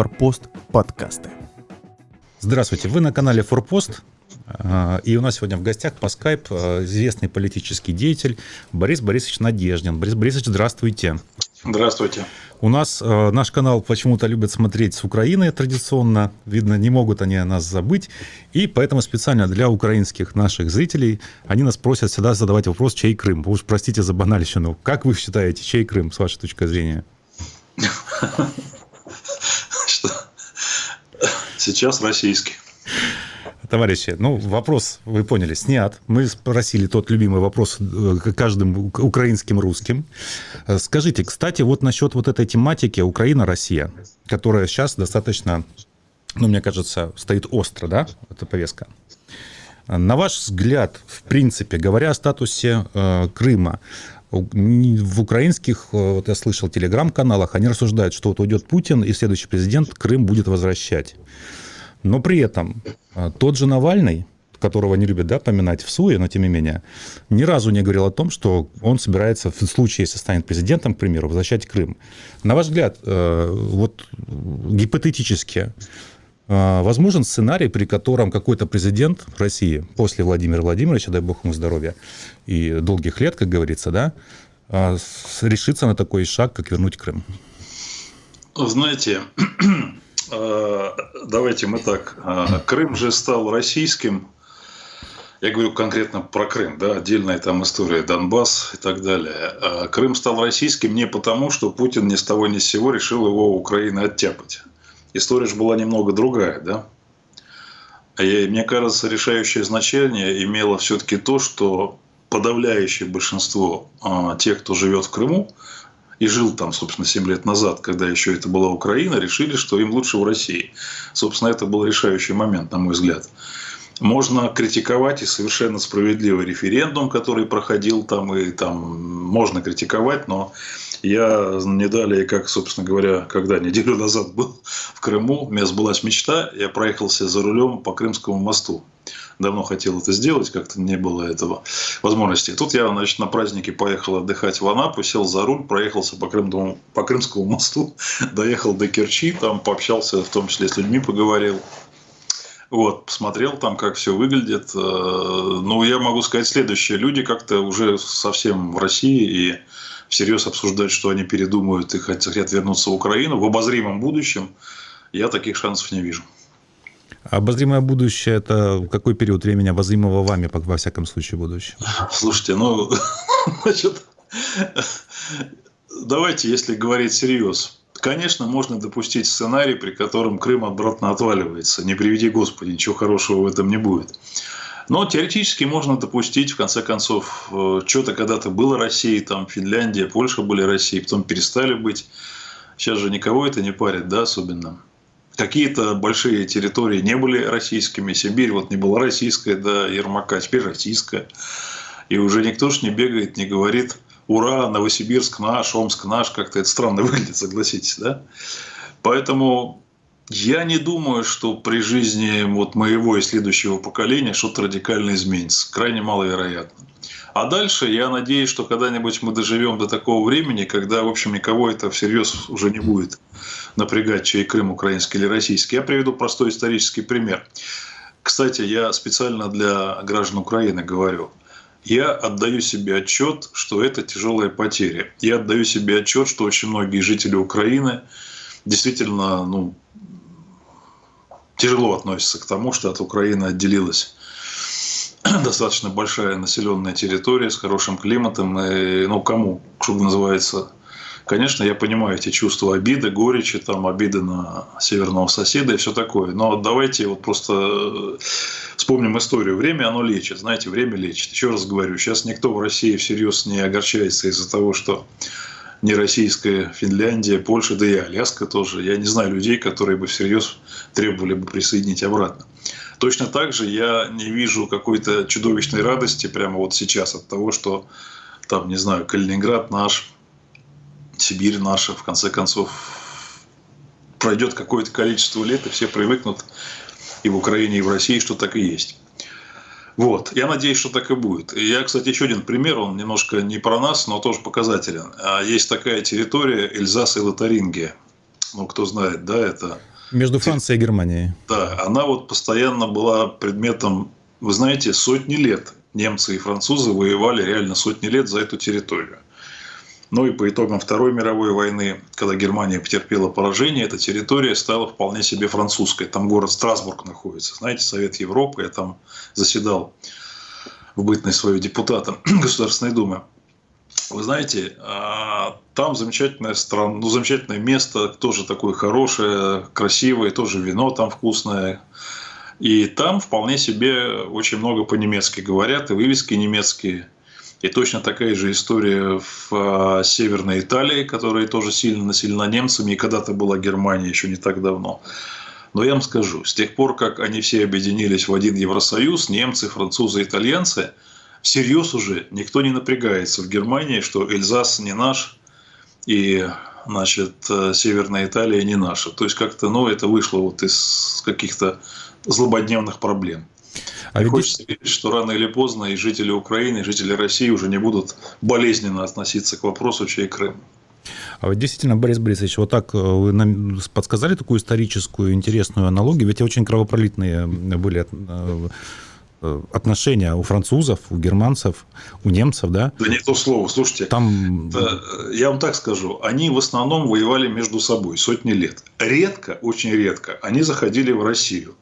Форпост подкасты. Здравствуйте, вы на канале Форпост. А, и у нас сегодня в гостях по скайп а, известный политический деятель Борис Борисович Надеждин. Борис Борисович, здравствуйте. Здравствуйте. У нас э, наш канал почему-то любят смотреть с Украины традиционно. Видно, не могут они нас забыть. И поэтому специально для украинских наших зрителей они нас просят всегда задавать вопрос, чей Крым. Уж простите за банальщину. Как вы считаете, чей Крым, с вашей точки зрения? Сейчас российский. Товарищи, ну, вопрос, вы поняли, снят. Мы спросили тот любимый вопрос э, каждым украинским русским. Э, скажите, кстати, вот насчет вот этой тематики Украина-Россия, которая сейчас достаточно, ну, мне кажется, стоит остро, да, эта повестка. На ваш взгляд, в принципе, говоря о статусе э, Крыма, в украинских, э, вот я слышал, телеграм-каналах, они рассуждают, что вот уйдет Путин, и следующий президент Крым будет возвращать. Но при этом а, тот же Навальный, которого не любят да, поминать в СУЕ, но тем не менее, ни разу не говорил о том, что он собирается в случае, если станет президентом, к примеру, возвращать Крым. На ваш взгляд, э, вот гипотетически, э, возможен сценарий, при котором какой-то президент России после Владимира Владимировича, дай бог ему здоровья и долгих лет, как говорится, да, э, решится на такой шаг, как вернуть Крым? Знаете, Э, давайте мы так. Крым же стал российским. Я говорю конкретно про Крым, да, отдельная там история Донбасс и так далее. Крым стал российским не потому, что Путин ни с того ни с сего решил его у Украины оттяпать. История же была немного другая, да. И мне кажется, решающее значение имело все-таки то, что подавляющее большинство тех, кто живет в Крыму, и жил там, собственно, 7 лет назад, когда еще это была Украина, решили, что им лучше в России. Собственно, это был решающий момент, на мой взгляд. Можно критиковать и совершенно справедливый референдум, который проходил там, и там можно критиковать, но я не далее, как, собственно говоря, когда неделю назад был в Крыму, у меня сбылась мечта, я проехался за рулем по Крымскому мосту давно хотел это сделать, как-то не было этого возможности. Тут я, значит, на празднике поехал отдыхать в Анапу, сел за руль, проехался по, Крымскому, по Крымскому мосту, доехал до Керчи, там пообщался, в том числе с людьми поговорил. Вот, посмотрел там, как все выглядит. Э, ну, я могу сказать следующее. Люди как-то уже совсем в России и всерьез обсуждать, что они передумают и хотят вернуться в Украину в обозримом будущем, я таких шансов не вижу. Обозримое будущее – это какой период времени обозримого вами, во всяком случае, будущее? Слушайте, ну, значит, давайте, если говорить серьезно. Конечно, можно допустить сценарий, при котором Крым обратно отваливается. Не приведи Господи, ничего хорошего в этом не будет. Но теоретически можно допустить, в конце концов, э, что-то когда-то было Россией, там Финляндия, Польша были Россией, потом перестали быть. Сейчас же никого это не парит, да, особенно. Какие-то большие территории не были российскими. Сибирь вот не была российская до Ермака, теперь российская. И уже никто ж не бегает, не говорит, ура, Новосибирск наш, Омск наш. Как-то это странно выглядит, согласитесь, да? Поэтому я не думаю, что при жизни вот моего и следующего поколения что-то радикально изменится. Крайне маловероятно. А дальше я надеюсь, что когда-нибудь мы доживем до такого времени, когда, в общем, никого это всерьез уже не будет напрягать, чей Крым украинский или российский. Я приведу простой исторический пример. Кстати, я специально для граждан Украины говорю. Я отдаю себе отчет, что это тяжелая потеря. Я отдаю себе отчет, что очень многие жители Украины действительно ну, тяжело относятся к тому, что от Украины отделилась достаточно большая населенная территория с хорошим климатом. И, ну, кому, что называется, Конечно, я понимаю эти чувства обиды, горечи, там, обиды на северного соседа и все такое. Но давайте вот просто э, вспомним историю. Время, оно лечит. Знаете, время лечит. Еще раз говорю, сейчас никто в России всерьез не огорчается из-за того, что не российская Финляндия, Польша, да и Аляска тоже. Я не знаю людей, которые бы всерьез требовали бы присоединить обратно. Точно так же я не вижу какой-то чудовищной радости прямо вот сейчас от того, что там, не знаю, Калининград наш, Сибирь наша, в конце концов, пройдет какое-то количество лет, и все привыкнут и в Украине, и в России, что так и есть. Вот. Я надеюсь, что так и будет. И я, кстати, еще один пример, он немножко не про нас, но тоже показателен. А есть такая территория Эльзас и Лотарингия. ну, кто знает, да, это... Между Францией и Германией. Да, она вот постоянно была предметом, вы знаете, сотни лет немцы и французы воевали реально сотни лет за эту территорию. Ну и по итогам Второй мировой войны, когда Германия потерпела поражение, эта территория стала вполне себе французской. Там город Страсбург находится. Знаете, Совет Европы, я там заседал в бытность свою депутатом Государственной Думы. Вы знаете, а, там замечательная страна, ну, замечательное место, тоже такое хорошее, красивое, тоже вино там вкусное. И там вполне себе очень много по-немецки говорят, и вывески немецкие. И точно такая же история в а, Северной Италии, которая тоже сильно населена немцами, и когда-то была Германия еще не так давно. Но я вам скажу, с тех пор, как они все объединились в один Евросоюз, немцы, французы, итальянцы, всерьез уже никто не напрягается в Германии, что Эльзас не наш, и значит, э, Северная Италия не наша. То есть, как-то, ну, это вышло вот из каких-то злободневных проблем. А ведь... Хочется верить, что рано или поздно и жители Украины, и жители России уже не будут болезненно относиться к вопросу, чей Крым. А вот действительно, Борис Борисович, вот так э, вы нам подсказали такую историческую интересную аналогию, ведь очень кровопролитные были э, э, отношения у французов, у германцев, у немцев, да? Да не то слово, слушайте. Там... Да, я вам так скажу, они в основном воевали между собой сотни лет. Редко, очень редко, они заходили в Россию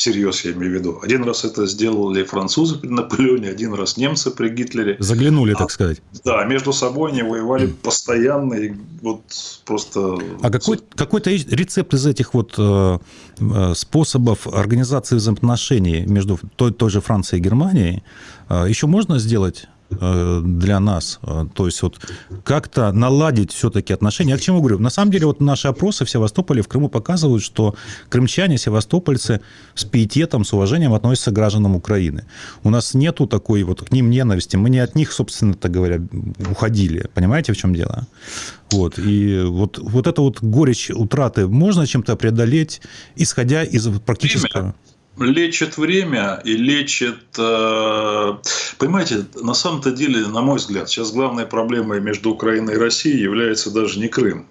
всерьез я имею в виду. Один раз это сделали французы при Наполеоне, один раз немцы при Гитлере. Заглянули, а, так сказать. Да, между собой они воевали mm. постоянно, и вот просто... А какой, какой-то рецепт из этих вот э, э, способов организации взаимоотношений между той, той же Францией и Германией э, еще можно сделать? Э, для нас. Э, то есть вот как-то наладить все-таки отношения. Я к чему говорю? На самом деле вот наши опросы в Севастополе, в Крыму показывают, что крымчане, севастопольцы с пиететом, с уважением относятся к гражданам Украины. У нас нету такой вот к ним ненависти. Мы не от них, собственно, так говоря, уходили. Понимаете, в чем дело? Вот. И вот, вот это вот горечь утраты можно чем-то преодолеть, исходя из практического... Время лечит время и лечит... Э, понимаете, на самом-то деле, на мой взгляд, сейчас главной проблемой между Украиной и Россией является даже не Крым.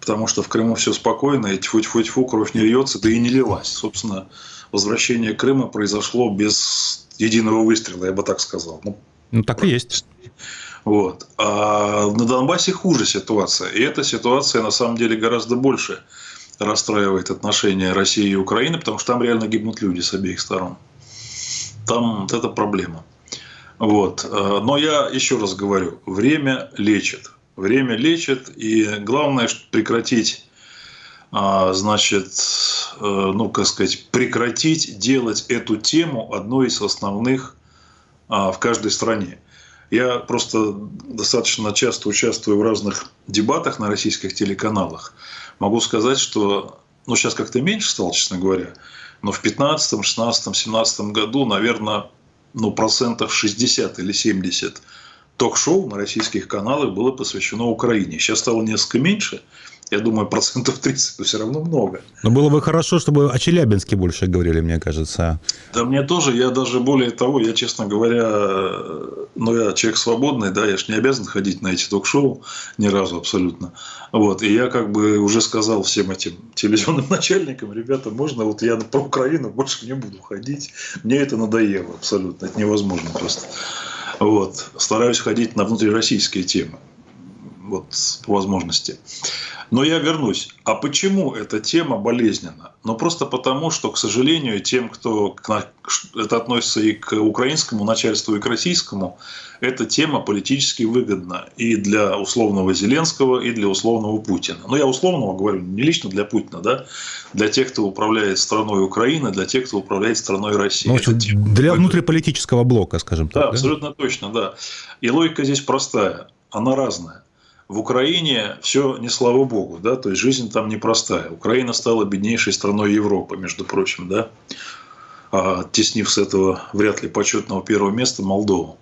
Потому что в Крыму все спокойно, и тьфу-тьфу-тьфу, кровь не льется, да и не лилась. Собственно, возвращение Крыма произошло без единого выстрела, я бы так сказал. Ну, ну так и есть. Вот. А на Донбассе хуже ситуация. И эта ситуация на самом деле гораздо больше расстраивает отношения России и Украины, потому что там реально гибнут люди с обеих сторон. Там вот это проблема. Вот. Э, но я еще раз говорю, время лечит. Время лечит, и главное прекратить, а, значит, э, ну, как сказать, прекратить делать эту тему одной из основных а, в каждой стране. Я просто достаточно часто участвую в разных дебатах на российских телеканалах могу сказать, что ну, сейчас как-то меньше стало, честно говоря, но в 15, 16, 17 году, наверное, ну, процентов 60 или 70 ток-шоу на российских каналах было посвящено Украине. Сейчас стало несколько меньше, я думаю, процентов 30, но все равно много. Но было бы хорошо, чтобы о Челябинске больше говорили, мне кажется. Да мне тоже, я даже более того, я, честно говоря, ну, я человек свободный, да, я же не обязан ходить на эти ток-шоу ни разу абсолютно. Вот, и я как бы уже сказал всем этим телевизионным начальникам, ребята, можно, вот я про Украину больше не буду ходить, мне это надоело абсолютно, это невозможно просто. Вот, стараюсь ходить на внутрироссийские темы вот, по возможности. Но я вернусь. А почему эта тема болезненна? Ну, просто потому, что, к сожалению, тем, кто это относится и к украинскому начальству, и к российскому, эта тема политически выгодна и для условного Зеленского, и для условного Путина. Но ну, я условного говорю, не лично для Путина, да, для тех, кто управляет страной Украины, для тех, кто управляет страной России. Ну, общем, для внутриполитического блока, скажем так. Да, да, абсолютно точно, да. И логика здесь простая, она разная в Украине все не слава богу, да, то есть жизнь там непростая. Украина стала беднейшей страной Европы, между прочим, да, оттеснив с этого вряд ли почетного первого места Молдову.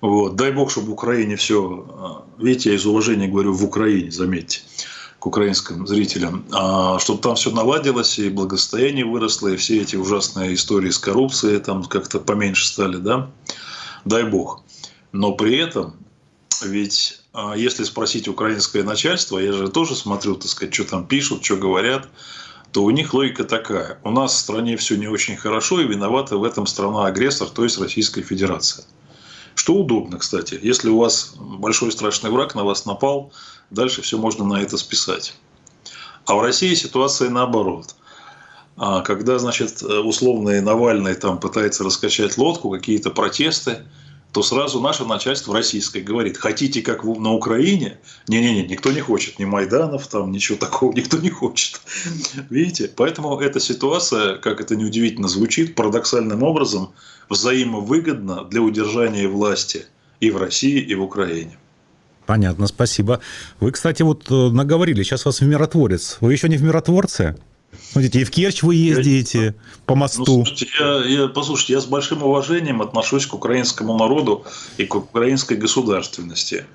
Вот. Дай бог, чтобы в Украине все, а, видите, я из уважения говорю в Украине, заметьте, к украинским зрителям, а, чтобы там все наладилось, и благосостояние выросло, и все эти ужасные истории с коррупцией там как-то поменьше стали, да, дай бог. Но при этом ведь а, если спросить украинское начальство, я же тоже смотрю, так сказать, что там пишут, что говорят, то у них логика такая. У нас в стране все не очень хорошо, и виновата в этом страна-агрессор, то есть Российская Федерация. Что удобно, кстати. Если у вас большой страшный враг на вас напал, дальше все можно на это списать. А в России ситуация наоборот. А когда, значит, условный Навальный там пытается раскачать лодку, какие-то протесты, то сразу наше начальство российское говорит, хотите как на Украине? Не-не-не, никто не хочет, ни Майданов, там ничего такого никто не хочет. Видите? Поэтому эта ситуация, как это неудивительно звучит, парадоксальным образом взаимовыгодна для удержания власти и в России, и в Украине. Понятно, спасибо. Вы, кстати, вот э, наговорили, сейчас вас в миротворец. Вы еще не в миротворце? Смотрите, и в Керчь вы ездите я, по мосту. Ну, слушайте, я, я, послушайте, я с большим уважением отношусь к украинскому народу и к украинской государственности.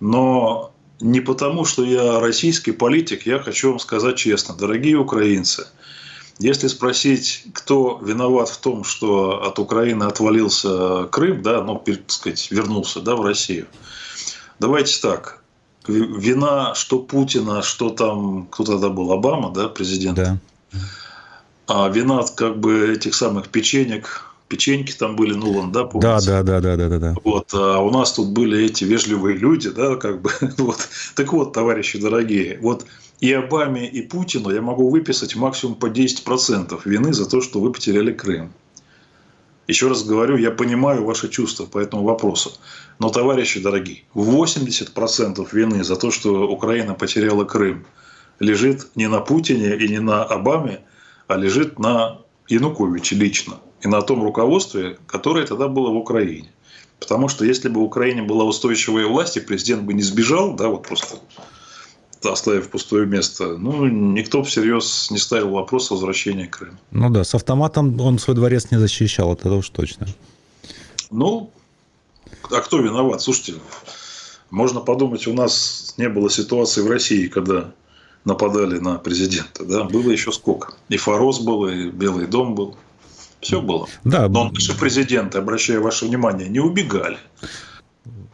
Но не потому, что я российский политик, я хочу вам сказать честно, дорогие украинцы, если спросить, кто виноват в том, что от Украины отвалился Крым, да, ну, так сказать, вернулся да, в Россию, давайте так, вина, что Путина, что там, кто тогда был, Обама, да, президент? Да. А вина как бы этих самых печенек, печеньки там были, ну, вон, да, помните? Да, да, да, да, да, да. Вот, а у нас тут были эти вежливые люди, да, как бы, вот. Так вот, товарищи дорогие, вот и Обаме, и Путину я могу выписать максимум по 10% вины за то, что вы потеряли Крым. Еще раз говорю, я понимаю ваши чувства по этому вопросу. Но, товарищи дорогие, 80% вины за то, что Украина потеряла Крым, лежит не на Путине и не на Обаме, а лежит на Януковиче лично и на том руководстве, которое тогда было в Украине. Потому что если бы в Украине была устойчивая власть, и президент бы не сбежал, да, вот просто оставив пустое место, ну, никто всерьез не ставил вопрос о возвращении Крыма. Ну да, с автоматом он свой дворец не защищал, это уж точно. Ну, а кто виноват? Слушайте, можно подумать, у нас не было ситуации в России, когда нападали на президента. Да? Было еще сколько. И Форос был, и Белый дом был. Все было. Да. Но наши президенты, обращаю ваше внимание, не убегали.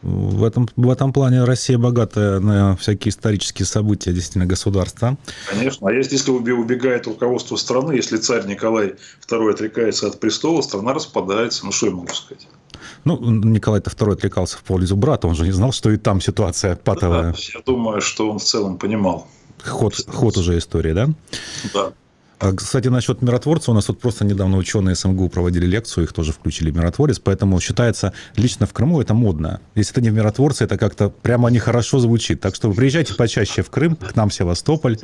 В этом, в этом плане Россия богатая на всякие исторические события, действительно, государства. Конечно. А если убегает руководство страны, если царь Николай II отрекается от престола, страна распадается. Ну, что я могу сказать? Ну, Николай II отрекался в пользу брата, он же не знал, что и там ситуация патовая. Да, я думаю, что он в целом понимал. Ход, ход уже истории, да? Да. А, кстати, насчет миротворца, у нас вот просто недавно ученые СМГУ проводили лекцию, их тоже включили в миротворец, поэтому считается, лично в Крыму это модно. Если ты не в миротворце, это как-то прямо нехорошо звучит. Так что приезжайте почаще в Крым, к нам в Севастополь.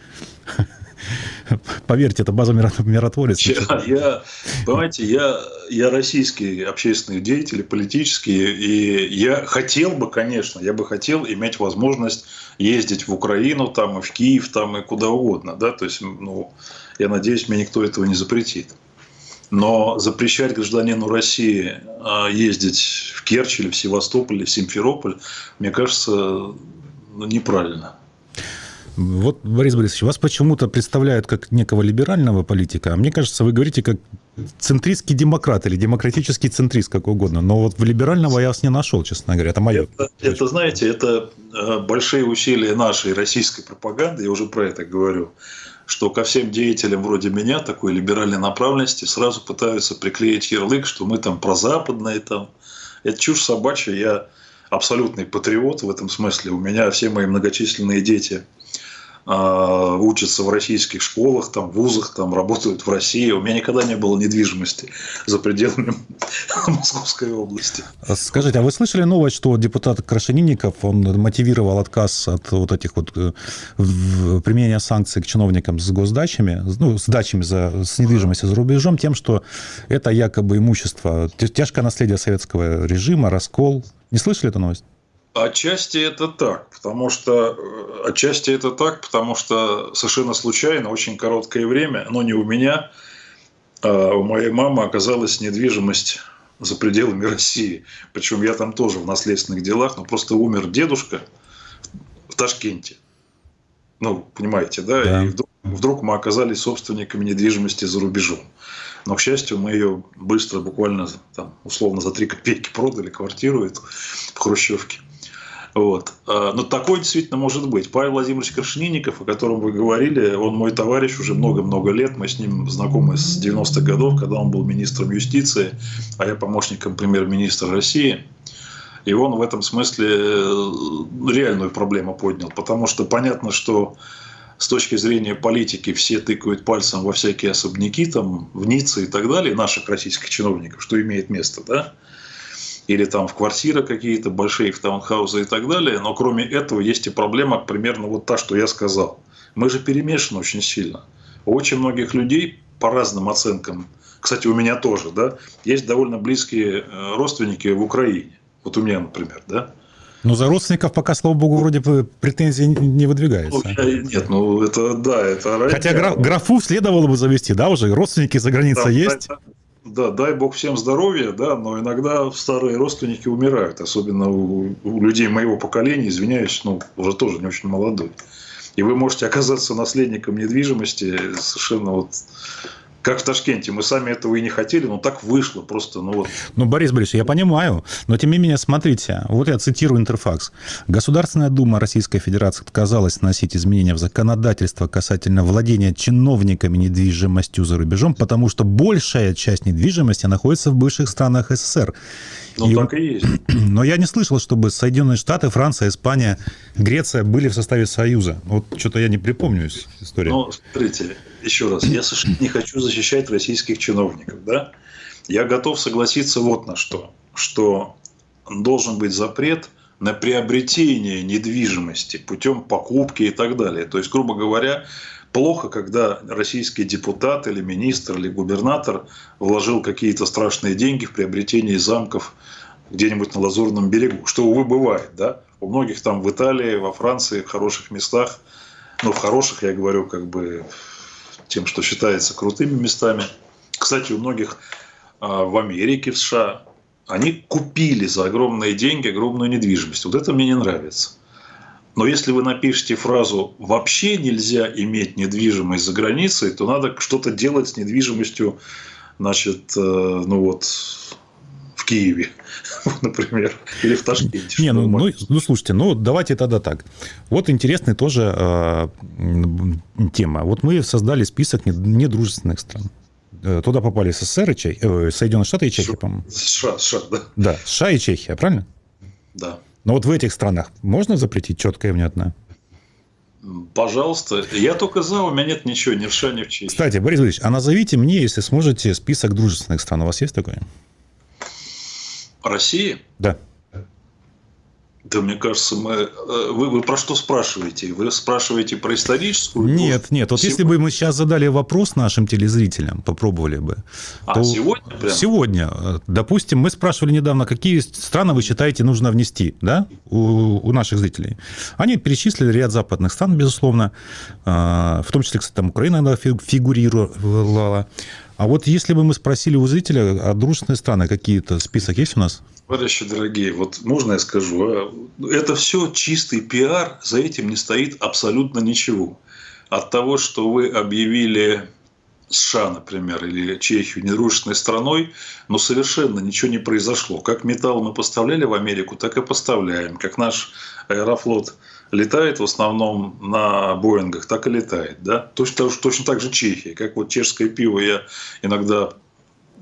Поверьте, это база миротворец. Я, я, понимаете, я, я российский общественный деятель, политический, и я хотел бы, конечно, я бы хотел иметь возможность ездить в Украину, там, и в Киев, там, и куда угодно, да, то есть, ну, я надеюсь, мне никто этого не запретит. Но запрещать гражданину России а, ездить в Керчь или в Севастополь или в Симферополь, мне кажется, ну, неправильно. Вот, Борис Борисович, вас почему-то представляют как некого либерального политика, а мне кажется, вы говорите как центристский демократ или демократический центрист, как угодно. Но вот в либерального я вас не нашел, честно говоря. Это мое. Это, это знаете, это э, большие усилия нашей российской пропаганды, я уже про это говорю, что ко всем деятелям вроде меня, такой либеральной направленности, сразу пытаются приклеить ярлык, что мы там прозападные. Там. Это чушь собачья, я абсолютный патриот в этом смысле. У меня все мои многочисленные дети – учатся в российских школах, там, вузах, там, работают в России. У меня никогда не было недвижимости за пределами Московской области. Скажите, а вы слышали новость, что депутат Крашенинников, он мотивировал отказ от вот этих вот э, применения санкций к чиновникам с госдачами, ну, с дачами за, с недвижимостью за рубежом тем, что это якобы имущество, тяжкое наследие советского режима, раскол. Не слышали эту новость? Отчасти это так, потому что э, отчасти это так, потому что совершенно случайно, очень короткое время, но не у меня, а у моей мамы оказалась недвижимость за пределами России. Причем я там тоже в наследственных делах, но просто умер дедушка в Ташкенте. Ну, понимаете, да? да. И вдруг, вдруг мы оказались собственниками недвижимости за рубежом. Но, к счастью, мы ее быстро, буквально там, условно за 3 копейки продали, квартиру эту в Хрущевке. Вот. А, но такое действительно может быть. Павел Владимирович Крашенинников, о котором вы говорили, он мой товарищ уже много-много лет. Мы с ним знакомы с 90-х годов, когда он был министром юстиции, а я помощником премьер-министра России. И он в этом смысле э, реальную проблему поднял. Потому что понятно, что с точки зрения политики все тыкают пальцем во всякие особняки, там, в Ницце и так далее, наших российских чиновников, что имеет место, да, или там в квартиры какие-то большие, в таунхаузы и так далее. Но кроме этого есть и проблема примерно вот та, что я сказал. Мы же перемешаны очень сильно. У очень многих людей по разным оценкам, кстати, у меня тоже, да, есть довольно близкие э, родственники в Украине. Вот у меня, например, да. Но за родственников пока, слава богу, вроде бы претензии не выдвигаются. Ну, я, нет, ну это да, это Хотя граф, графу следовало бы завести, да, уже родственники за границей да, есть. Да, да, дай бог всем здоровья, да, но иногда старые родственники умирают, особенно у, у людей моего поколения, извиняюсь, ну, уже тоже не очень молодой. И вы можете оказаться наследником недвижимости совершенно вот как в Ташкенте. Мы сами этого и не хотели, но так вышло просто. Ну, вот. ну Борис Борисович, я понимаю, но тем не менее, смотрите, вот я цитирую Интерфакс. Государственная Дума Российской Федерации отказалась вносить изменения в законодательство касательно владения чиновниками недвижимостью за рубежом, потому что большая часть недвижимости находится в бывших странах СССР. Ну, и, так и есть. Но я не слышал, чтобы Соединенные Штаты, Франция, Испания, Греция были в составе Союза. Вот что-то я не припомню историю. Ну, смотрите, еще раз, я совершенно не хочу защищать российских чиновников, да? Я готов согласиться вот на что, что должен быть запрет на приобретение недвижимости путем покупки и так далее. То есть, грубо говоря, плохо, когда российский депутат или министр или губернатор вложил какие-то страшные деньги в приобретение замков где-нибудь на Лазурном берегу, что, увы, бывает, да? У многих там в Италии, во Франции, в хороших местах, ну, в хороших, я говорю, как бы тем, что считается крутыми местами. Кстати, у многих а, в Америке, в США, они купили за огромные деньги огромную недвижимость. Вот это мне не нравится. Но если вы напишете фразу «вообще нельзя иметь недвижимость за границей», то надо что-то делать с недвижимостью, значит, э, ну вот, Киеве, например, или в Ташкенте. Не, ну, ну, ну, слушайте, ну давайте тогда так. Вот интересная тоже э, тема. Вот мы создали список недружественных стран. Э, туда попали СССР и Чех... э, Соединенные Штаты и Чехия, по-моему. США, США, да. Да, США и Чехия, правильно? Да. Но вот в этих странах можно запретить четко и внятно? Пожалуйста. Я только за, у меня нет ничего, ни в США, ни в Чехии. Кстати, Борис Борисович, а назовите мне, если сможете, список дружественных стран. У вас есть такой? России? Да. Да, мне кажется, мы... Э, вы, вы про что спрашиваете? Вы спрашиваете про историческую? Нет, нет. Вот сегодня... если бы мы сейчас задали вопрос нашим телезрителям, попробовали бы. А, то... сегодня? Прям? Сегодня. Допустим, мы спрашивали недавно, какие страны вы считаете нужно внести да, у, у наших зрителей. Они перечислили ряд западных стран, безусловно. А, в том числе, кстати, там Украина фигурировала. А вот если бы мы спросили у зрителя, а дружественные страны какие-то, список есть у нас? Товарищи дорогие, вот можно я скажу, а? это все чистый пиар, за этим не стоит абсолютно ничего. От того, что вы объявили США, например, или Чехию недружественной страной, но совершенно ничего не произошло. Как металл мы поставляли в Америку, так и поставляем. Как наш аэрофлот летает в основном на Боингах, так и летает. Да? Точно, точно так же Чехия. Как вот чешское пиво я иногда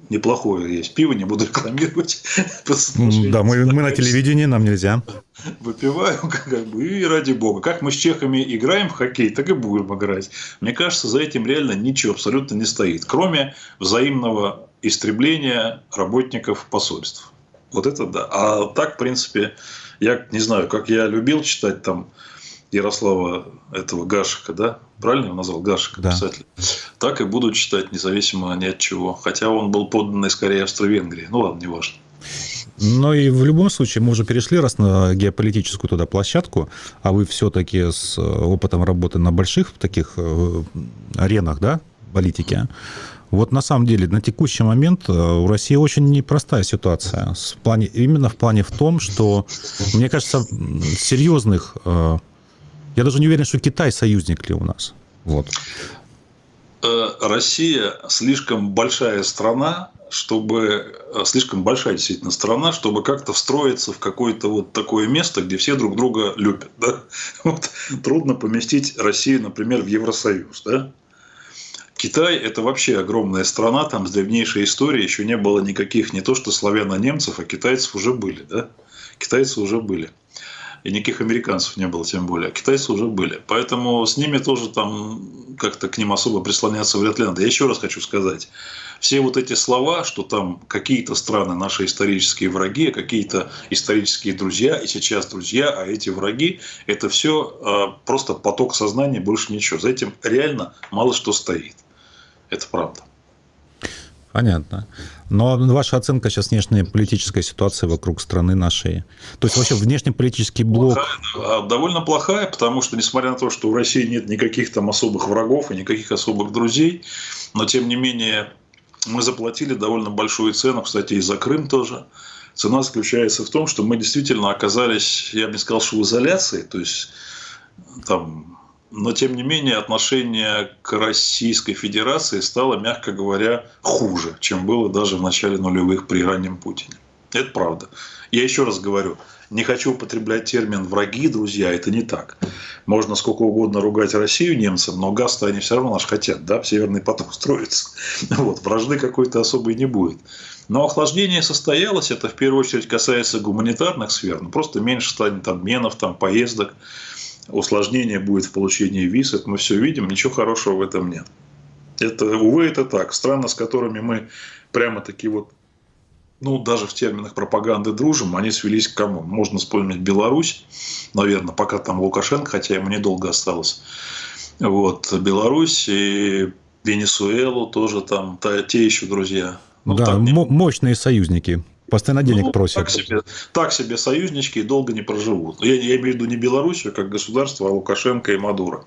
неплохое есть пиво, не буду рекламировать. Да, мы, мы на телевидении, нам нельзя. Выпиваю, как бы, и ради бога. Как мы с чехами играем в хоккей, так и будем играть. Мне кажется, за этим реально ничего абсолютно не стоит, кроме взаимного истребления работников посольств. Вот это да. А так, в принципе, я не знаю, как я любил читать там Ярослава этого Гашика, да? Правильно его назвал? Гашика, да. писатель. Так и буду читать, независимо ни от чего. Хотя он был подданный скорее Австро-Венгрии. Ну ладно, неважно. Но и в любом случае мы уже перешли раз на геополитическую туда площадку, а вы все-таки с опытом работы на больших таких э, аренах, да, политики. Вот на самом деле на текущий момент э, у России очень непростая ситуация. В плане, именно в плане в том, что, мне кажется, серьезных... Э, я даже не уверен, что Китай союзник ли у нас. Вот. э, Россия слишком большая страна, чтобы слишком большая действительно страна, чтобы как-то встроиться в какое-то вот такое место, где все друг друга любят. Да? Вот, трудно поместить Россию, например, в Евросоюз. Да? Китай – это вообще огромная страна, там с древнейшей историей еще не было никаких не то что славяно-немцев, а китайцев уже были. Да? Китайцы уже были и никаких американцев не было тем более, а китайцы уже были. Поэтому с ними тоже там как-то к ним особо прислоняться вряд ли надо. Я еще раз хочу сказать, все вот эти слова, что там какие-то страны наши исторические враги, какие-то исторические друзья, и сейчас друзья, а эти враги, это все а, просто поток сознания, больше ничего. За этим реально мало что стоит. Это правда. Понятно. Но ваша оценка сейчас внешней политической ситуации вокруг страны нашей? То есть вообще внешнеполитический блок... Плохая, довольно плохая, потому что, несмотря на то, что у России нет никаких там особых врагов и никаких особых друзей, но тем не менее мы заплатили довольно большую цену, кстати, и за Крым тоже. Цена заключается в том, что мы действительно оказались, я бы не сказал, что в изоляции, то есть там но тем не менее отношение к Российской Федерации стало, мягко говоря, хуже, чем было даже в начале нулевых при раннем Путине. Это правда. Я еще раз говорю, не хочу употреблять термин «враги», друзья, это не так. Можно сколько угодно ругать Россию немцам, но газ-то они все равно наш хотят, да, Северный поток строится. Вот, вражды какой-то особой не будет. Но охлаждение состоялось, это в первую очередь касается гуманитарных сфер, ну, просто меньше станет обменов, там, поездок, усложнение будет в получении виз, это мы все видим, ничего хорошего в этом нет. Это, увы, это так. Страны, с которыми мы прямо-таки вот, ну, даже в терминах пропаганды дружим, они свелись к кому? Можно вспомнить Беларусь, наверное, пока там Лукашенко, хотя ему недолго осталось. Вот, Беларусь и Венесуэлу тоже там, те еще друзья. Ну, да, мощные союзники. Постоянно денег ну, просят. Так себе, так себе союзнички долго не проживут. Я, я имею в виду не Белоруссию как государство, а Лукашенко и Мадуро.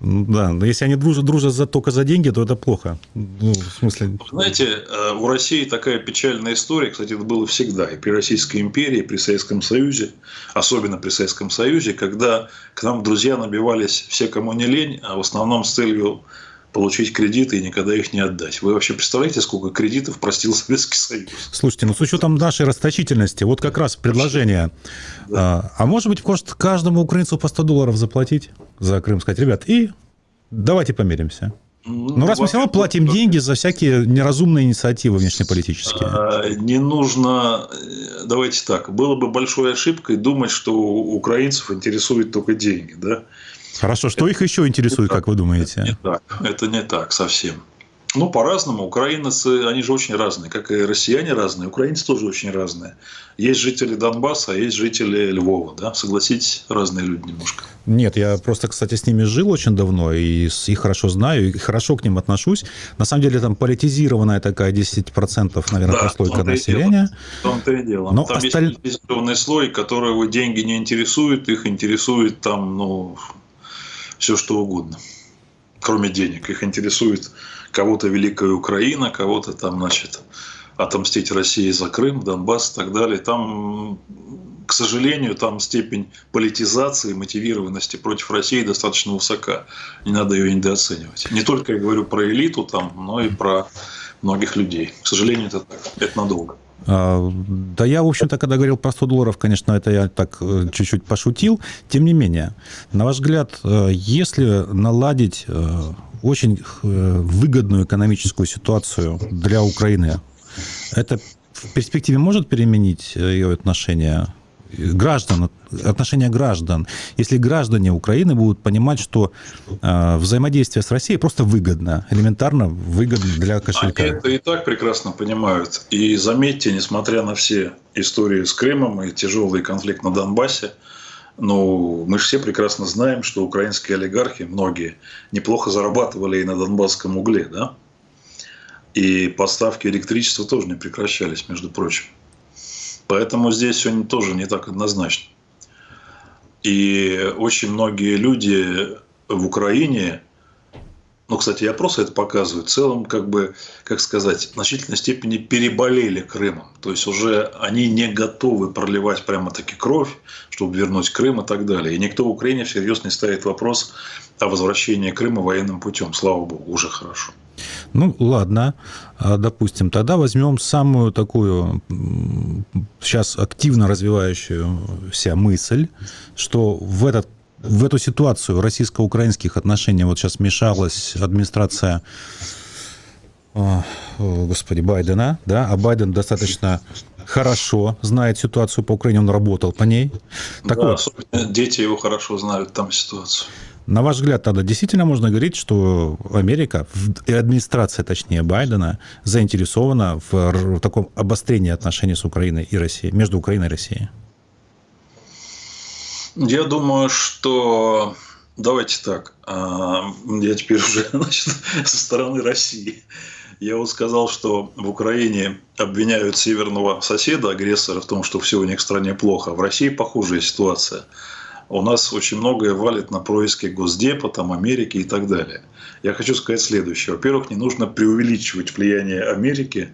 Ну да, но если они дружат, дружат за, только за деньги, то это плохо. Ну, в смысле... Знаете, э, у России такая печальная история, кстати, это было всегда, и при Российской империи, и при Советском Союзе, особенно при Советском Союзе, когда к нам друзья набивались все, кому не лень, а в основном с целью получить кредиты и никогда их не отдать. Вы вообще представляете, сколько кредитов простил Советский Союз? Слушайте, ну с учетом нашей расточительности, вот как раз предложение. Да. А, а может быть, может каждому украинцу по 100 долларов заплатить за Крым, сказать, ребят, и давайте помиримся. Ну, Но раз мы все равно платим деньги за всякие неразумные инициативы внешнеполитические. А, не нужно, э, давайте так, было бы большой ошибкой думать, что украинцев интересуют только деньги, да? Хорошо, что это их еще интересует, как вы думаете? Это не так, это не так совсем. Ну, по-разному. Украинцы, они же очень разные, как и россияне разные, украинцы тоже очень разные. Есть жители Донбасса, а есть жители Львова, да? Согласитесь, разные люди немножко. Нет, я просто, кстати, с ними жил очень давно, и их хорошо знаю, и хорошо к ним отношусь. На самом деле, там политизированная такая 10%, наверное, да, прослойка населения. В том-то и дело. Но там осталь... есть политизированный слой, которого деньги не интересуют, их интересует там, ну, все что угодно, кроме денег. Их интересует кого-то Великая Украина, кого-то там, значит, отомстить России за Крым, Донбасс и так далее. Там, к сожалению, там степень политизации, мотивированности против России достаточно высока. Не надо ее недооценивать. Не только я говорю про элиту там, но и про многих людей. К сожалению, это так. Это надолго. А, да я, в общем-то, когда говорил про 100 долларов, конечно, это я так э, чуть-чуть пошутил. Тем не менее, на ваш взгляд, э, если наладить э, очень выгодную экономическую ситуацию для Украины, это в перспективе может переменить ее отношение граждан, отношения граждан. Если граждане Украины будут понимать, что э, взаимодействие с Россией просто выгодно, элементарно выгодно для кошелька. Они это и так прекрасно понимают. И заметьте, несмотря на все истории с Крымом и тяжелый конфликт на Донбассе, ну, мы же все прекрасно знаем, что украинские олигархи, многие, неплохо зарабатывали и на донбасском угле, да? И поставки электричества тоже не прекращались, между прочим. Поэтому здесь все тоже не так однозначно. И очень многие люди в Украине ну, кстати, и опросы это показывают, в целом, как бы, как сказать, в значительной степени переболели Крымом. То есть уже они не готовы проливать прямо-таки кровь, чтобы вернуть Крым и так далее. И никто в Украине всерьез не ставит вопрос о возвращении Крыма военным путем. Слава богу, уже хорошо. Ну, ладно, а, допустим, тогда возьмем самую такую сейчас активно развивающуюся мысль, что в этот в эту ситуацию российско-украинских отношений вот сейчас вмешалась администрация о, господи, Байдена, да, а Байден достаточно хорошо знает ситуацию по Украине, он работал по ней. Так да, вот, дети его хорошо знают там ситуацию. На ваш взгляд, тогда действительно можно говорить, что Америка, и администрация, точнее, Байдена, заинтересована в таком обострении отношений с Украиной и Россией, между Украиной и Россией? Я думаю, что давайте так. А, я теперь уже значит, со стороны России. Я вот сказал, что в Украине обвиняют северного соседа, агрессора, в том, что все у них в стране плохо. В России похожая ситуация. У нас очень многое валит на происки Госдепа, там, Америки и так далее. Я хочу сказать следующее. Во-первых, не нужно преувеличивать влияние Америки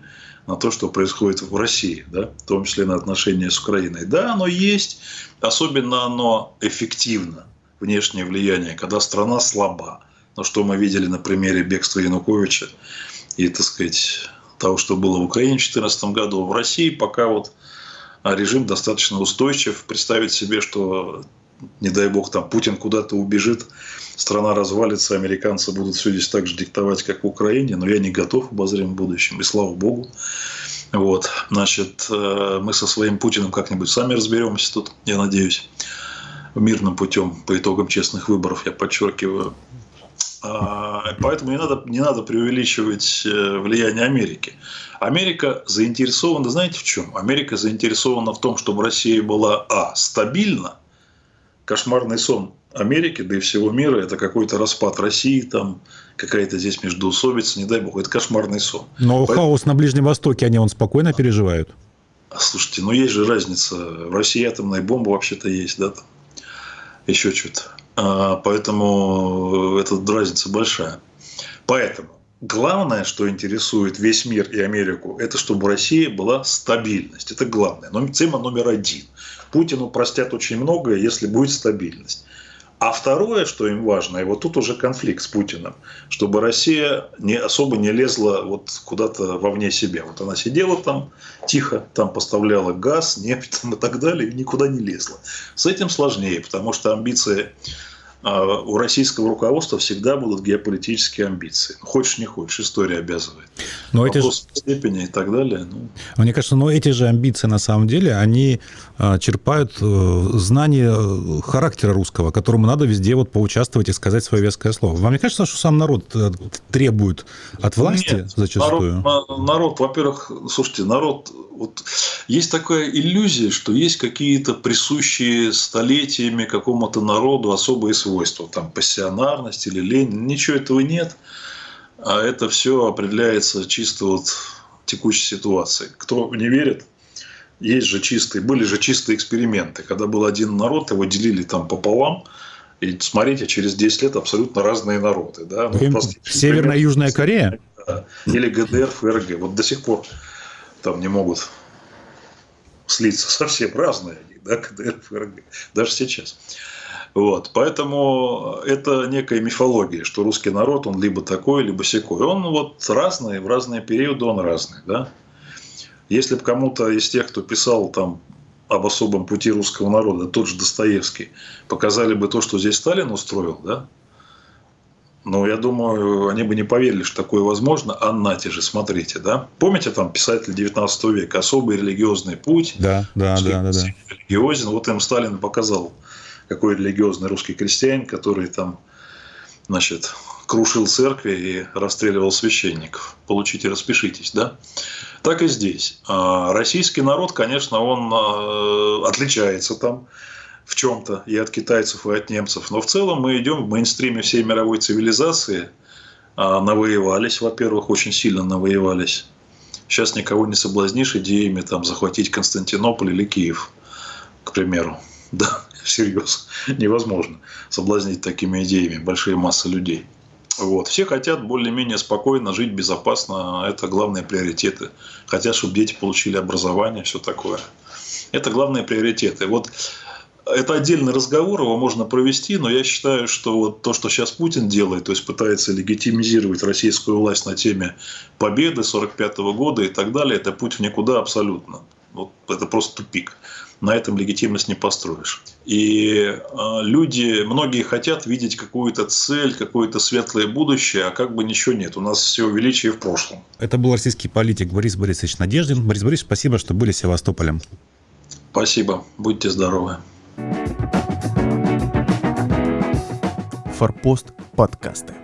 на то, что происходит в России, да, в том числе на отношения с Украиной. Да, оно есть, особенно оно эффективно, внешнее влияние, когда страна слаба. Но что мы видели на примере бегства Януковича и, так сказать, того, что было в Украине в 2014 году. В России пока вот режим достаточно устойчив. Представить себе, что не дай бог, там Путин куда-то убежит, страна развалится, американцы будут все здесь так же диктовать, как в Украине, но я не готов в будущем, и слава богу. Вот, значит, э, мы со своим Путиным как-нибудь сами разберемся тут, я надеюсь, мирным путем по итогам честных выборов, я подчеркиваю. А, поэтому не надо, не надо преувеличивать э, влияние Америки. Америка заинтересована, знаете в чем? Америка заинтересована в том, чтобы Россия была, а, стабильна, кошмарный сон Америки, да и всего мира, это какой-то распад России, там какая-то здесь междоусобица, не дай бог, это кошмарный сон. Но Поэтому... хаос на Ближнем Востоке, они он спокойно переживают? Слушайте, ну есть же разница. В России атомная бомба вообще-то есть, да, там еще что-то. А, поэтому эта разница большая. Поэтому главное, что интересует весь мир и Америку, это чтобы Россия была стабильность. Это главное. Но тема номер один. Путину простят очень многое, если будет стабильность. А второе, что им важно, и вот тут уже конфликт с Путиным, чтобы Россия не, особо не лезла вот куда-то вовне себя. Вот она сидела там тихо, там поставляла газ, нефть там и так далее, и никуда не лезла. С этим сложнее, потому что амбиции у российского руководства всегда будут геополитические амбиции. Хочешь, не хочешь, история обязывает. Но Вопрос эти же... степени и так далее. Ну... Мне кажется, но эти же амбиции на самом деле, они а, черпают э, знание э, характера русского, которому надо везде вот поучаствовать и сказать свое веское слово. Вам не кажется, что сам народ э, требует от власти Нет, зачастую? Народ, народ во-первых, слушайте, народ вот есть такая иллюзия, что есть какие-то присущие столетиями какому-то народу особые свойства, там пассионарность или лень, ничего этого нет, а это все определяется чисто вот текущей ситуацией. Кто не верит, есть же чистые, были же чистые эксперименты, когда был один народ, его делили там пополам, и смотрите, через 10 лет абсолютно разные народы. Да? Ну, Северная и Южная Корея? Или ГДР, ФРГ. Вот до сих пор там не могут слиться совсем разные они, да, КДР, ФРГ, даже сейчас. Вот, поэтому это некая мифология, что русский народ, он либо такой, либо секой. Он вот разный, в разные периоды он разный, да. Если бы кому-то из тех, кто писал там об особом пути русского народа, тот же Достоевский, показали бы то, что здесь Сталин устроил, да, но я думаю, они бы не поверили, что такое возможно. А нате же, смотрите, да? Помните там писатель 19 века «Особый религиозный путь»? Да, да, да, да, да. Религиозен. Вот им Сталин показал, какой религиозный русский крестьянин, который там, значит, крушил церкви и расстреливал священников. Получите, распишитесь, да? Так и здесь. А российский народ, конечно, он а, отличается там в чем-то и от китайцев, и от немцев. Но в целом мы идем в мейнстриме всей мировой цивилизации. А, навоевались, во-первых, очень сильно навоевались. Сейчас никого не соблазнишь идеями там, захватить Константинополь или Киев, к примеру. Да, всерьез. Невозможно соблазнить такими идеями большие массы людей. Вот. Все хотят более-менее спокойно жить, безопасно. Это главные приоритеты. Хотят, чтобы дети получили образование, все такое. Это главные приоритеты. Вот это отдельный разговор, его можно провести, но я считаю, что вот то, что сейчас Путин делает, то есть пытается легитимизировать российскую власть на теме победы 45 года и так далее, это путь в никуда абсолютно. Вот это просто тупик. На этом легитимность не построишь. И э, люди, многие хотят видеть какую-то цель, какое-то светлое будущее, а как бы ничего нет. У нас все величие в прошлом. Это был российский политик Борис Борисович Надеждин. Борис Борисович, спасибо, что были Севастополем. Спасибо. Будьте здоровы. Форпост подкасты.